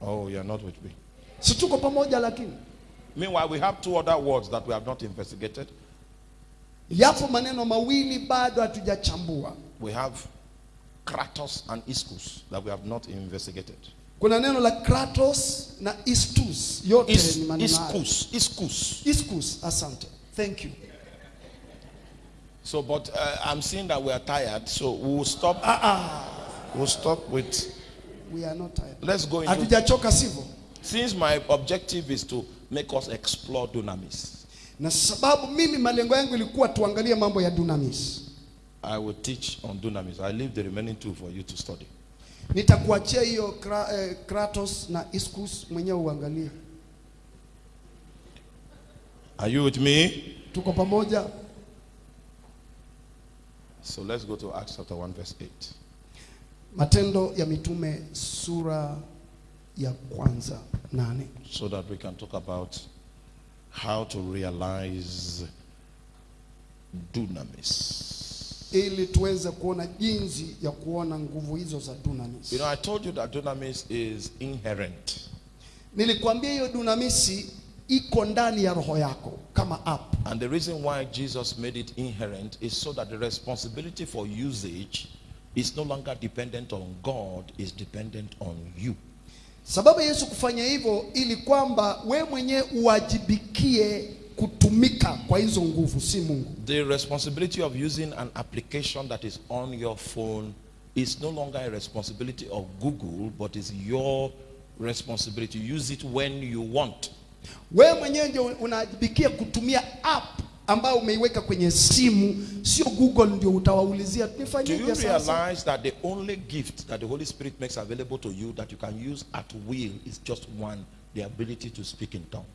Oh, you're not with me. si tuko pamoja lakini Meanwhile, we have two other words that we have not investigated. yapo maneno mawili bado hatujachambua We have kratos and iskus that we have not investigated. kuna neno la kratos na iskus yote Is, ni maneno iskus, iskus. iskus asante thank you So, but uh, I'm seeing that we are tired, so we'll stop. We'll stop with. We are not tired Let's go into. hatujachoka sivyo Since my objective is to make us explore dunamis, na sababu mimi malengo yangu ilikuwa tuangalie mambo ya dunamis I will teach on dunamis. I leave the remaining two for you to study. nitakuachia hiyo eh, kratos na iskus mwenyewe uangalie Are you with me? tuko pamoja So let's go to Acts chapter 1, verse 8. Matendo ya mitume sura ya kwanza nane So that we can talk about how to realize dunamis. ili tuweze kuona jinsi ya kuona nguvu hizo za dunamis You know, I told you that dunamis is inherent. nilikwambia hiyo dunamisi iko ndani ya roho yako kama app And the reason why Jesus made it inherent is so that the responsibility for usage is no longer dependent on God, is dependent on you. sababu yesu kufanya hivyo ili kwamba we mwenyewe uwajibikie kutumika kwa hizo nguvu si mungu The responsibility of using an application that is on your phone is no longer a responsibility of Google, but is your responsibility. Use it when you want. wewe mwenyewe ndio unawajibikia kutumia app ambayo umeiweka kwenye simu sio google ndio utawaulizia Do you nifanyeje sasa realize that the only gift that the Holy Spirit makes available to you that you can use at will is just one the ability to speak in tongues?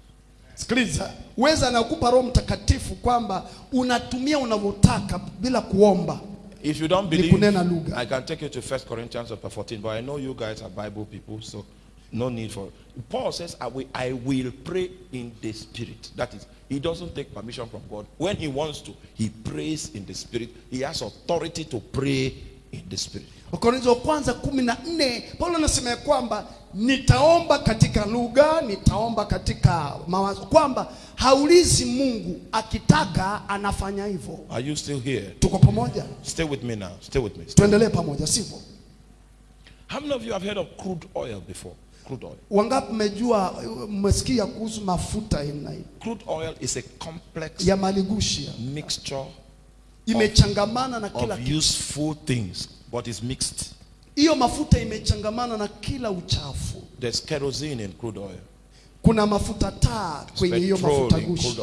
sikiliza weza anakupa roho mtakatifu kwamba unatumia unavyotaka bila kuomba If you don't Ni believe, kunena lugha. I can take you to 1 Corinthians chapter 14, but I know you guys are Bible people, so no need for Paul says, I will, I will pray in the spirit. That is, he doesn't take permission from God. When he wants to, he prays in the spirit. He has authority to pray in the spirit. wakorintho wa kwanza kumi na nne paulo anasema ya kwamba nitaomba katika lugha nitaomba katika mawazo kwamba haulizi mungu akitaka anafanya hivyo Are you still here? tuko pamoja Stay with me now. Stay with me. tuendelee pamoja sivyo How many of you have heard of crude oil before? Crude oil. wangapi mmejua mmesikia kuhusu mafuta aina hii Crude oil is a complex ya maligushi mixture imechangamana na kila of useful things, but is mixed. hiyo mafuta imechangamana na kila uchafu There's kerosene in crude oil. kuna mafuta taa kwenye hiyo mafuta gushi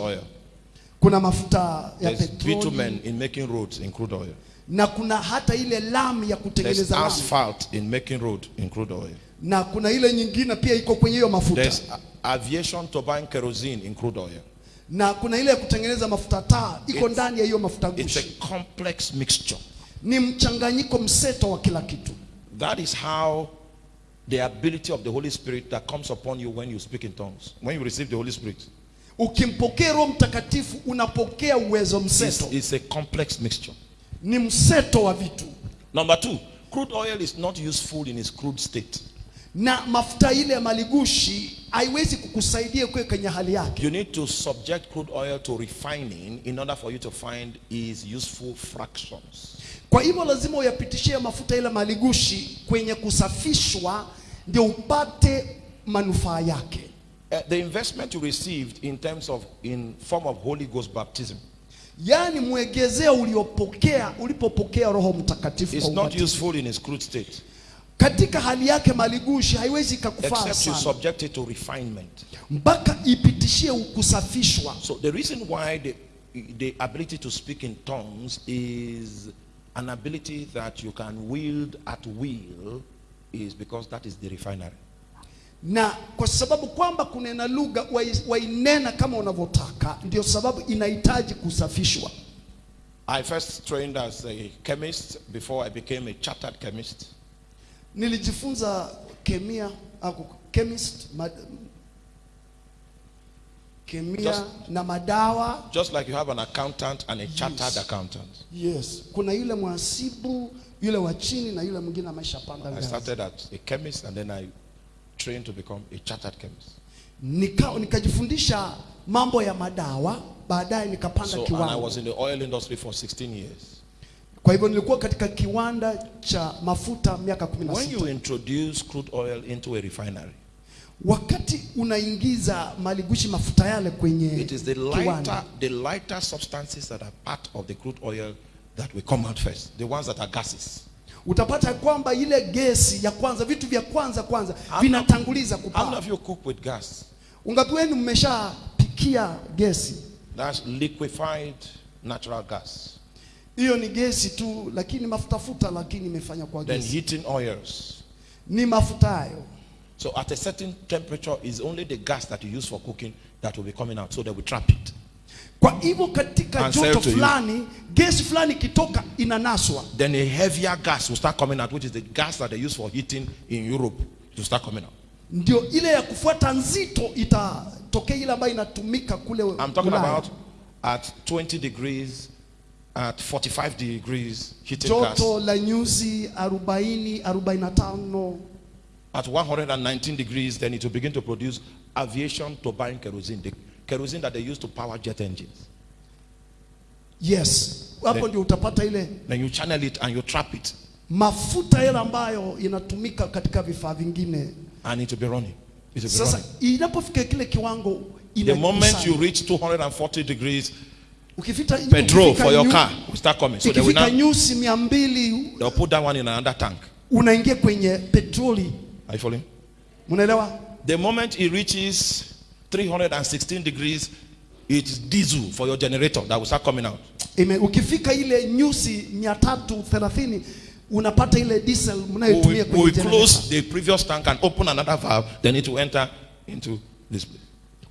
kuna mafuta ya petroli. There's bitumen in making roads in crude oil. Na kuna hata ile lami ya kutengeneza There's asphalt in making road in crude oil. na kuna ile nyingine pia iko kwenye hiyo mafuta There's aviation turbine kerosene in crude oil. na kuna ile ya kutengeneza mafuta taa iko ndani ya hiyo mafuta gushi. It's a complex mixture. ni mchanganyiko mseto wa kila kitu That is how the ability of the Holy Spirit that comes upon you when you speak in tongues, when you receive the Holy Spirit, ukimpokea roho mtakatifu unapokea uwezo mseto. mseto it's a complex mixture. Ni mseto wa vitu Number two, crude oil is not useful in its crude state. na mafuta ile ya maligushi haiwezi kukusaidia kuwe kwenye hali yake You need to subject crude oil to refining in order for you to find its useful fractions. kwa hivyo lazima uyapitishie mafuta ile maligushi kwenye kusafishwa ndio upate manufaa yake Uh, the investment you received in terms of in form of Holy Ghost baptism yaani mwegezeo uliopokea ulipopokea roho mtakatifu is kwa not useful in its crude state katika hali yake maligushi haiwezi ikakufaa except you subject it to refinement. mpaka ipitishie kusafishwa So the reason why the, the ability to speak in tongues is an ability that you can wield at will is because that is the refinery. Na kwa sababu kwamba kunena lugha wai- wainena kama unavyotaka ndio sababu inahitaji kusafishwa I first trained as a chemist before I became a chartered chemist. nilijifunza kemia au chemist mad, kemia Just- na madawa Just like you have an accountant and a chartered Yes. accountant. yes kuna yule mhasibu yule wa chini na yule mwingine ameshapanda I started as a chemist and then I trained to become a chartered chemist. nika, nikajifundisha mambo ya madawa baadaye nikapanda So, and I was in the oil industry for 16 years. kwa hivyo nilikuwa katika kiwanda cha mafuta miaka kumi na When you introduce crude oil into a refinery, wakati unaingiza maligushi mafuta yale kwenye it is the lighter, kiwanda the lighter substances that are part of the crude oil that will come out first. The ones that are gases. Utapata kwamba ile gesi ya kwanza vitu vya kwanza kwanza vinatanguliza kupaa of you cook with gas? ungapi wenu mmeshapikia gesi That's liquefied natural gas. hiyo ni gesi tu lakini mafutafuta lakini imefanya kwa gesi. Then heating oils. ni mafuta hayo So at a certain temperature is only the gas that you use for cooking that will be coming out. So they will trap it. Kwa hivyo katika joto fulani gesi fulani ikitoka inanaswa Then a heavier gas will start coming out, which is the gas that they use for heating in Europe to start coming out. ndio ile ya kufuata nzito itatokea ile ambayo inatumika kule I'm talking Ulaya. about at 20 degrees, at 45 degrees heating gas, joto la nyuzi 40 45 at 119 degrees, then it will begin to produce aviation turbine kerosene, the kerosene that they use to power jet engines. yes hapo Then- ndio utapata ile Then you channel it and you trap it, mafuta yale ambayo inatumika katika vifaa vingine and it will be running. It will be sasa inapofika kile kiwango The moment you reach 240 degrees, ukifita petrol for your car will start coming. So they will now nyusi mia mbili they'll put that one in another tank. unaingia kwenye petroli Are you following? Munaelewa? The moment it reaches 316 degrees, it's diesel for your generator that will start coming out. Ime, ukifika ile nyusi 330 unapata ile diesel We mnayotumia will, we kwenye will generator. close the previous tank and open another valve, then it will enter into this place.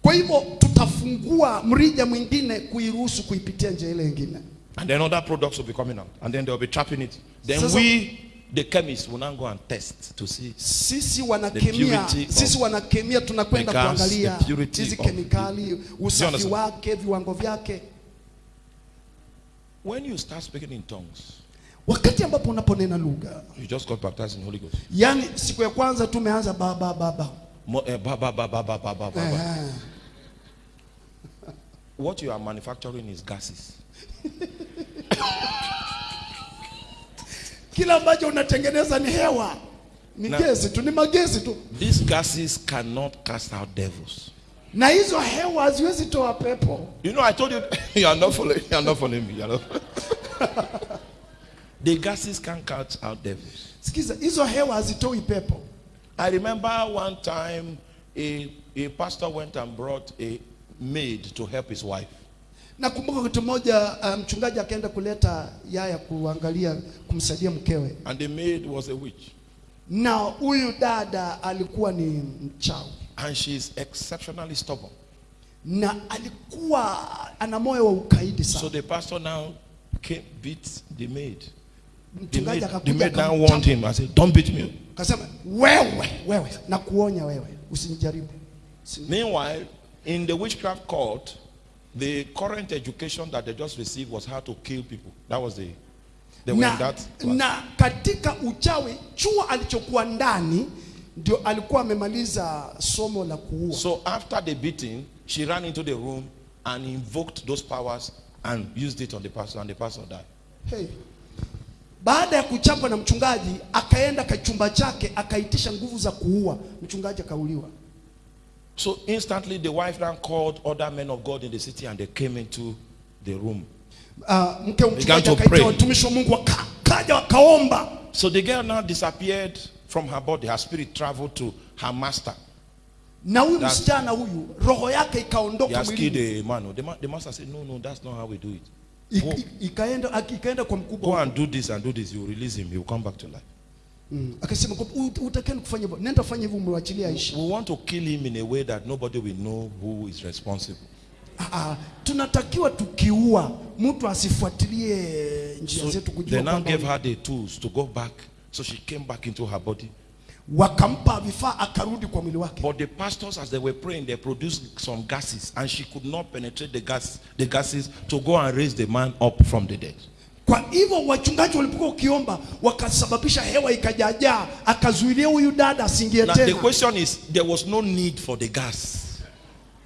Kwa hivyo tutafungua mrija mwingine kuiruhusu kuipitia njia ile nyingine. And then other products will be coming out. And then they'll be trapping it. Then Sasa- we, The chemists will now go and test to see sisi wanakemia, sisi wanakemia tunakwenda kuangalia hizi kemikali, usafi wake, viwango vyake. When you start speaking in tongues, wakati ambapo unaponena lugha, you just got baptized in Holy Ghost. Yani siku ya kwanza tu umeanza eh, ba ba ba ba ba ba ba ba ba ba ba What you are manufacturing is gases. Kila ambacho unatengeneza ni hewa, ni gesi tu, ni magesi tu, These gases cannot cast out devils. na hizo hewa haziwezi toa pepo. You know, I told you, you are not following, you are not following me. You are not. the gases can cast out devils. Sikiza, hizo hewa hazitoi pepo. I remember one time a, a pastor went and brought a maid to help his wife. Nakumbuka kitu moja, mchungaji mchungaji akaenda kuleta yaya kuangalia kumsaidia mkewe, And the maid was a witch. na huyu dada alikuwa ni mchawi And she is exceptionally stubborn. na alikuwa ana moyo wa ukaidi sana. So the pastor now came, beat the maid. The Mchungaji maid, the maid now warned him and said, Don't beat me. Akasema wewe, wewe nakuonya wewe, usinijaribu. Meanwhile, in the witchcraft court, the current education that they just received was how to kill people. That was the, they were na, in that class. na katika uchawi chuo alichokuwa ndani ndio alikuwa amemaliza somo la kuua. So after the beating, she ran into the room and invoked those powers and used it on the pastor, and the pastor died. Hey. Baada ya kuchapwa na mchungaji akaenda kachumba chake akaitisha nguvu za kuua, mchungaji akauliwa. So instantly, the wife then called other men of God in the city, and they came into the room. Uh, Began to pray. watumishi wa Mungu waka- kaja wakaomba, So the girl now disappeared from her body. Her spirit traveled to her master. na huyu msichana huyu roho yake ikaondoka has killed mwilini, a man. The, ma- the master said, No, no, that's not how we do it. Go, ikaenda ikaenda kwa go and do this and do this. You release him. He will come back to life. Mm. Akasema utakeni kufanya hivyo, nenda fanya hivyo, mwachilie aishi. We want to kill him in a way that nobody will know who is responsible. Ah, ah, tunatakiwa tukiua mtu asifuatilie njia So zetu they now gave her the tools to go back. So she came back into her body. wakampa vifaa akarudi kwa mwili wake. But the pastors, as they were praying, they produced some gases, and she could not penetrate the gas, the gases to go and raise the man up from the dead. Kwa hivyo wachungaji walipokuwa ukiomba wakasababisha hewa ikajaajaa, akazuilia huyu dada asiingie Now the question is, there was no need for the gas.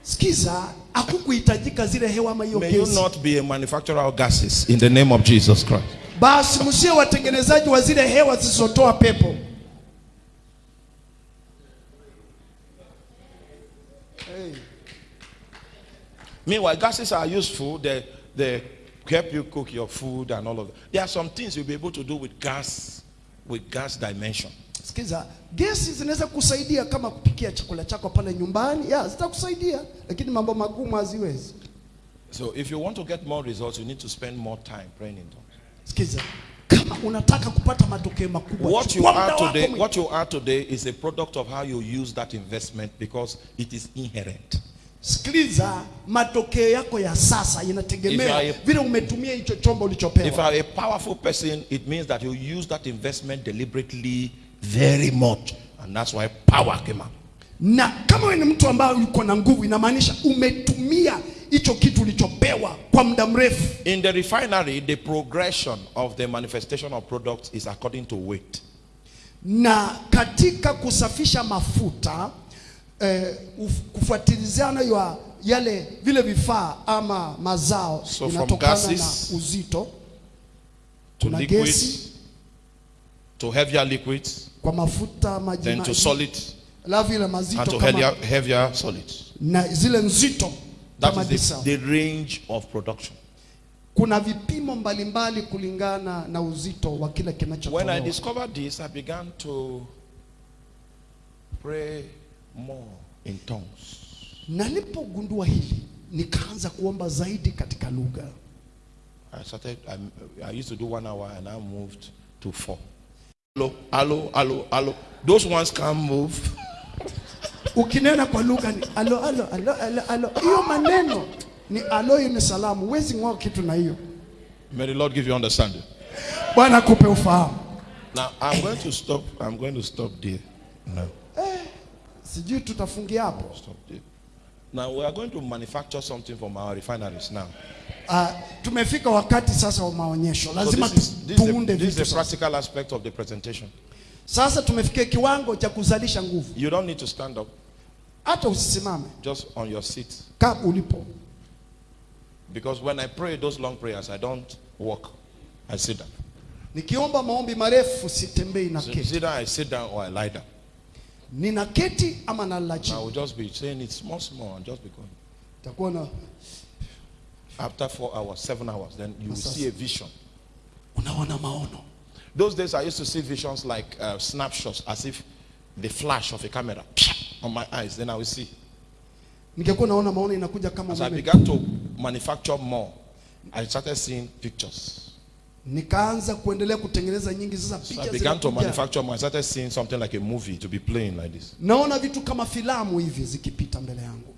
Sikiza, hakukuhitajika zile hewa ama hiyo May you gesi. not be a manufacturer of gases in the name of Jesus Christ. Basi msie watengenezaji wa zile hewa zisizotoa pepo. Meanwhile, gases are useful. They, they help you cook your food and all of that. There are some things you'll be able to do with gas, with gas dimension. Sikiza, gesi zinaweza kusaidia kama kupikia chakula chako pale nyumbani, ya zitakusaidia, lakini mambo magumu haziwezi. So if you want to get more results, you need to spend more time praying in tongues. Sikiza, kama unataka kupata matokeo makubwa, What you are today, what you are today is a product of how you use that investment because it is inherent. Sikiliza, matokeo yako ya sasa If vile umetumia hicho chombo If you are a powerful person, it means that you use that investment deliberately very much. And that's why power came out. Na kama wewe ni mtu ambaye uko na nguvu, inamaanisha umetumia hicho kitu ulichopewa kwa muda mrefu. In the refinery, the progression of the manifestation of products is according to weight. Na katika kusafisha mafuta eh, uf- kufuatiliziana ya yale vile vifaa ama mazao So inatokana gases na uzito. To Kuna liquid, gesi. to heavier liquid, kwa mafuta maji then to solid, alafu ile mazito to kama, heavier, heavier solid. na zile nzito kama is the, the range of production. Kuna vipimo mbalimbali kulingana na uzito wa kile When I discovered this, I began to pray more in tongues. Na nilipogundua hili nikaanza kuomba zaidi katika lugha. I started, I, I used to do one hour and I moved to four. Hello, hello, hello, hello. Those ones can't move. Ukinena kwa lugha ni alo alo alo alo alo, hiyo maneno ni alo, ni salamu. Huwezi ng'oa kitu na hiyo. May the Lord give you understanding. Bwana akupe ufahamu. Now I'm going to stop. I'm going to stop there. No, Sijui tutafungia hapo. Now we are going to manufacture something from our refineries now. Uh, tumefika wakati sasa wa maonyesho, So lazima this is, this is, tuunde the, this is the practical aspect of the presentation. Sasa tumefikia kiwango cha kuzalisha nguvu, You don't need to stand up, hata usisimame, just on your seat. kaa ulipo. Because when I pray those long prayers, I don't walk. I sit down. Nikiomba maombi marefu sitembei na So keti, either I sit down or I lie down. Nina keti ama nalala I will just be saying it small, small, and just be going. Takuwa na After four hours, seven hours, then you will see a vision. unaona maono. Those days I used to see visions like uh, snapshots, as if the flash of a camera on my eyes. Then I will see. Ningekuwa naona maono inakuja kama As I began to manufacture more, I started seeing pictures. Nikaanza kuendelea kutengeneza nyingi, sasa So I began to manufacture. I started seeing something like a movie to be playing like this. Naona vitu kama filamu hivi zikipita mbele yangu,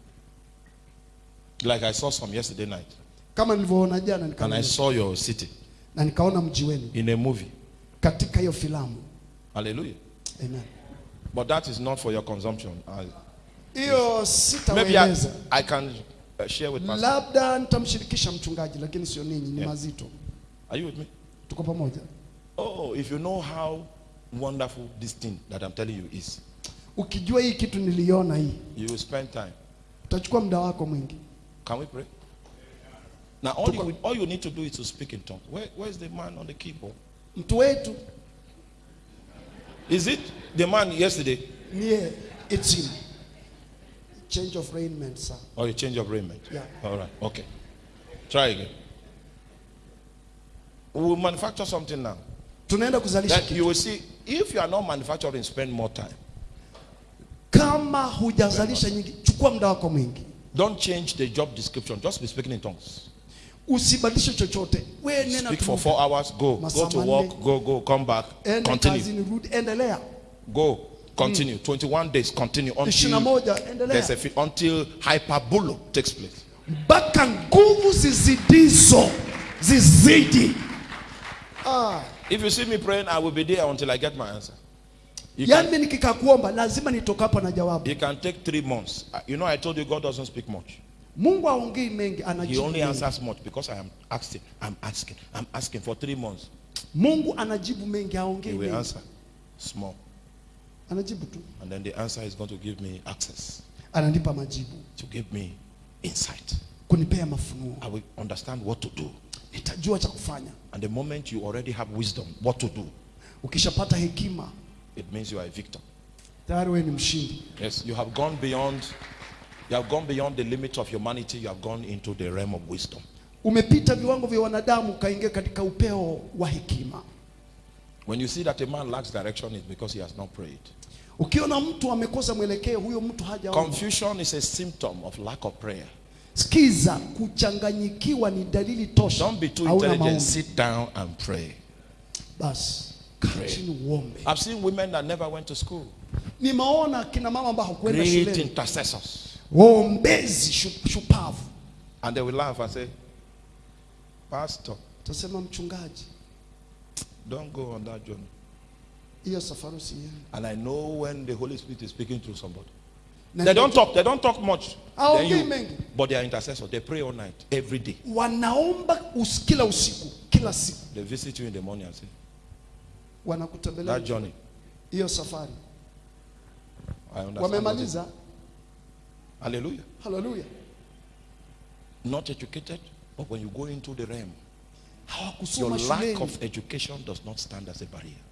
Like I saw some yesterday night. kama nilivyoona jana, And I saw your city na nikaona mji wenu in a movie. katika hiyo filamu. Hallelujah. Amen. But that is not for your consumption. Hiyo maybe I, I can uh, share with Pastor. labda nitamshirikisha mchungaji, lakini sio ninyi, ni Yeah. mazito. Are you with me? Tuko pamoja. Oh, if you know how wonderful this thing that I'm telling you is, Ukijua hii kitu niliona hii, you will spend time. utachukua muda wako mwingi. Can we pray? Now, all you, all you need to do is to speak in tongues. Where, where's the man on the keyboard? Mtu wetu Is it the man yesterday? niye it's him. Change of raiment, sir. Oh, or a change of raiment? Yeah. All right. Okay. Try again. We will manufacture something now. Tunaenda kuzalisha kitu. you will see if you are not manufacturing, spend more time. Kama hujazalisha nyingi, chukua muda wako mwingi. Don't change the job description. Just be speaking in tongues. Usibadilishe chochote. Wewe nena Speak tu. for four hours. Go. Go Masaa to manne. work. Go. Go. Come back. Enda Continue. kazini, rudi, endelea. Go. Continue. Mm. 21 days. Continue until moja there's a fi- until hyperbolo takes place. mpaka nguvu zizidizo zizidi. Ah, If you see me praying, I will be there until I get my answer. You can, yaani nikikaa lazima nitoka hapo na jawabu. it can take three months. Uh, You know, I told you God doesn't speak much. mungu aongei mengi He only answers much because I am asking, I'm asking, I'm asking for three months. mungu anajibu mengi He will mengi answer small. anajibu tu And then the answer is going to give me access, ananipa majibu to give me insight. Kunipea mafunuo I will understand what to do. nitajua cha kufanya And the moment you already have wisdom, what to do, ukishapata hekima it means you are a victor. tayari wewe ni mshindi Yes, you have gone beyond, you have gone beyond the limit of humanity. You have gone into the realm of wisdom. umepita viwango vya wanadamu ukaingia katika upeo wa hekima When you see that a man lacks direction, it's because he has not prayed. ukiona mtu amekosa mwelekeo huyo mtu hajaomba Confusion is a symptom of lack of prayer. Sikiza kuchanganyikiwa ni dalili tosha Don't be too intelligent. Sit down and pray. basi chini uombe I've seen women that never went to school. nimeona kina mama ambao hakuenda Great intercessors. waombezi shu- shupavu And they will laugh and say, Pastor, tasema mchungaji don't go on that journey. hiyo safari usiende And I know when the Holy Spirit is speaking to somebody. They don't talk, they don't talk much. Ah, you- but they are intercessors. They pray all night, every day. wanaomba us, kila usiku kila siku They visit you in the morning and say, That journey, hiyo safari I understand. wamemaliza Hallelujah. Not educated, but when you go into the realm, your lack of education does not stand as a barrier.